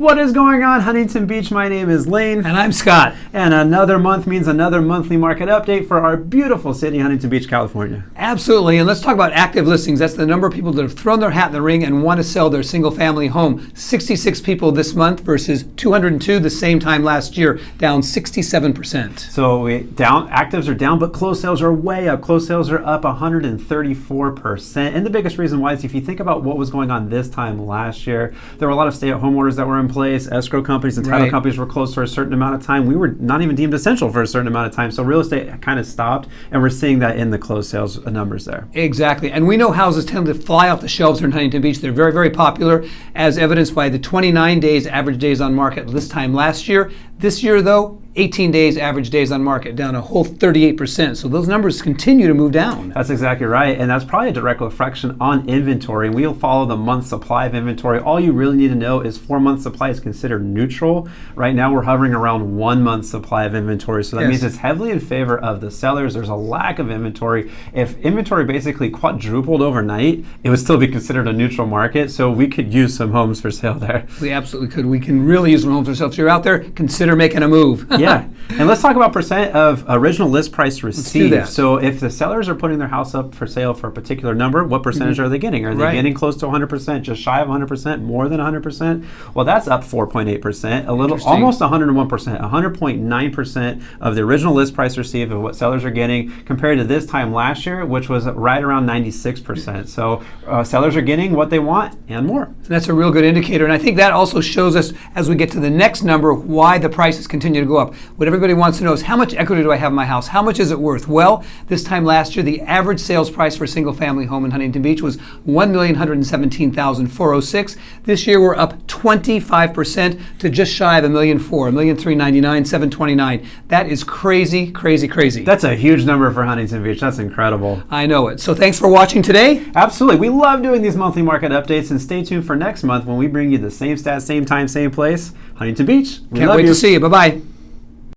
What is going on, Huntington Beach? My name is Lane. And I'm Scott. And another month means another monthly market update for our beautiful city, Huntington Beach, California. Absolutely. And let's talk about active listings. That's the number of people that have thrown their hat in the ring and want to sell their single family home. 66 people this month versus 202 the same time last year, down 67%. So we down actives are down, but closed sales are way up. Closed sales are up 134%. And the biggest reason why is if you think about what was going on this time last year, there were a lot of stay-at-home orders that were in place. Escrow companies and title Right. companies were closed for a certain amount of time. We were not even deemed essential for a certain amount of time. So real estate kind of stopped, and we're seeing that in the closed sales numbers there. Exactly. And we know houses tend to fly off the shelves here in Huntington Beach. They're very, very popular, as evidenced by the 29 days average days on market this time last year. This year, though, 18 days average days on market, down a whole 38%. So those numbers continue to move down. That's exactly right. And that's probably a direct reflection on inventory. And we'll follow the month supply of inventory. All you really need to know is four month supply is considered neutral. Right now, we're hovering around one month supply of inventory. So that Yes. means it's heavily in favor of the sellers. There's a lack of inventory. If inventory basically quadrupled overnight, it would still be considered a neutral market. So we could use some homes for sale there. We absolutely could. We can really use some homes for sale. If you're out there, consider making a move. yeah. And let's talk about percent of original list price received. that. So if the sellers are putting their house up for sale for a particular number, what percentage are they getting? Are they. Right. getting close to 100%, just shy of 100%, more than 100%? Well, that's up 4.8%, a little almost 101%, 100.9% of the original list price received of what sellers are getting compared to this time last year, which was right around 96%. So uh, sellers are getting what they want and more. And that's a real good indicator. And I think that also shows us, as we get to the next number, why the prices continue to go up. What everybody wants to know is how much equity do I have in my house? How much is it worth? Well, this time last year, the average sales price for a single family home in Huntington Beach was 1,117,406. This year, we're up 25% to just shy of a million four, a million three ninety nine, seven twenty nine. That is crazy, crazy, crazy. That's a huge number for Huntington Beach. That's incredible. I know it. So thanks for watching today. Absolutely. We love doing these monthly market updates and stay tuned for next month when we bring you the same stats, same time, same place. Huntington Beach. We Can't love wait you. to see you. Bye bye.